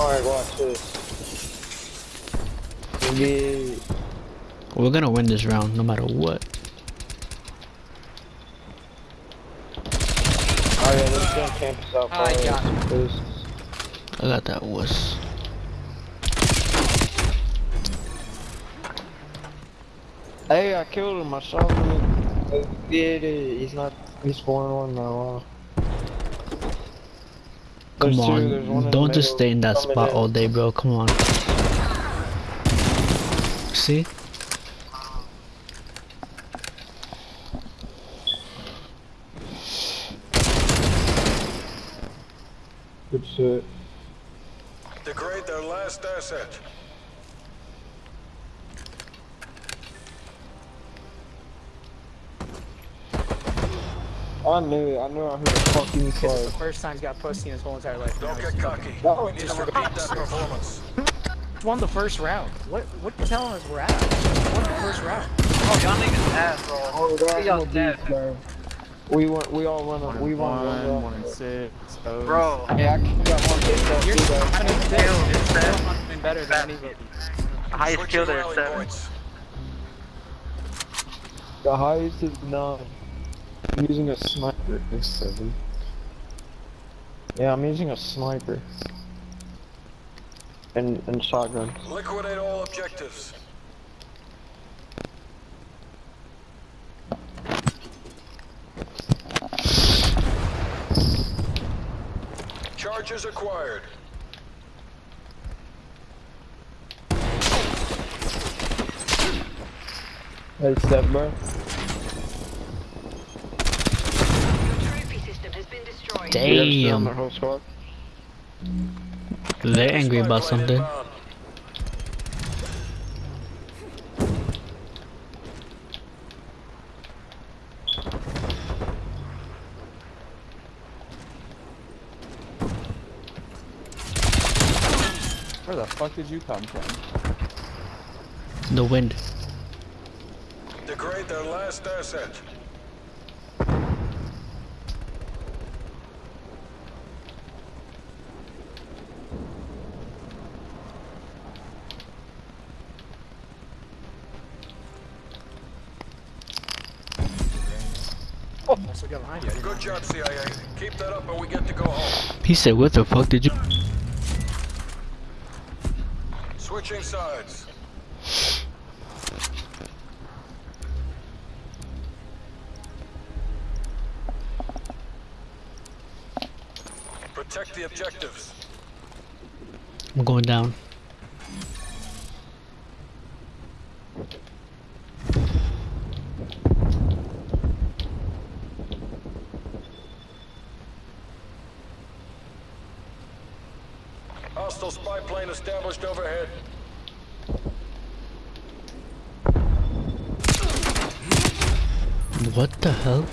Alright, watch this. Yeah. We're gonna win this round no matter what. Oh yeah, they're gonna camp us out. I far. got him. This- I got that wuss. Hey, I killed him. I shot him. Uh, Yeah, yeah, he's not. He's four and one now. Wow. There's Come two, there's on, in don't just stay in that coming spot in. all day, bro. Come on. See? Good shit. Degrade their last asset. I knew it. I knew I heard a fucking This is the first time he's got pussy in his whole entire life. Don't get cocky. No, We need to repeat that performance. Won the first round. What what you telling us we're at? Won the first round. Oh, y'all niggas ass, bro. Oh, that's y'all dead. bro. We went. We all won. a- We won one. one round. and six. O's. Bro, Hey, I got one hit that You're too, still though. having a Kill, You're it's still seven. not doing better than anybody. highest kill there, seven. The highest is nine. I'm using a sniper. It's seven. Yeah, I'm using a sniper. And and shotgun. Liquidate all objectives. Charges acquired. Hey, step bro. Damn. their whole squad. They're angry about something. Where the fuck did you come from? The wind. Degrade their last asset. Also got behind you. Good job, CIA. Keep that up and we get to go home. He said, what the fuck did you... Switching sides. Protect the objectives. I'm going down. Hostile spy plane established overhead. What the hell?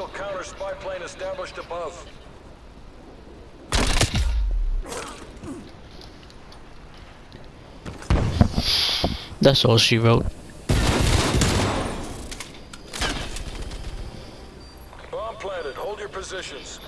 Hostile counter spy plane established above. That's all she wrote. Bomb planted. Hold your positions.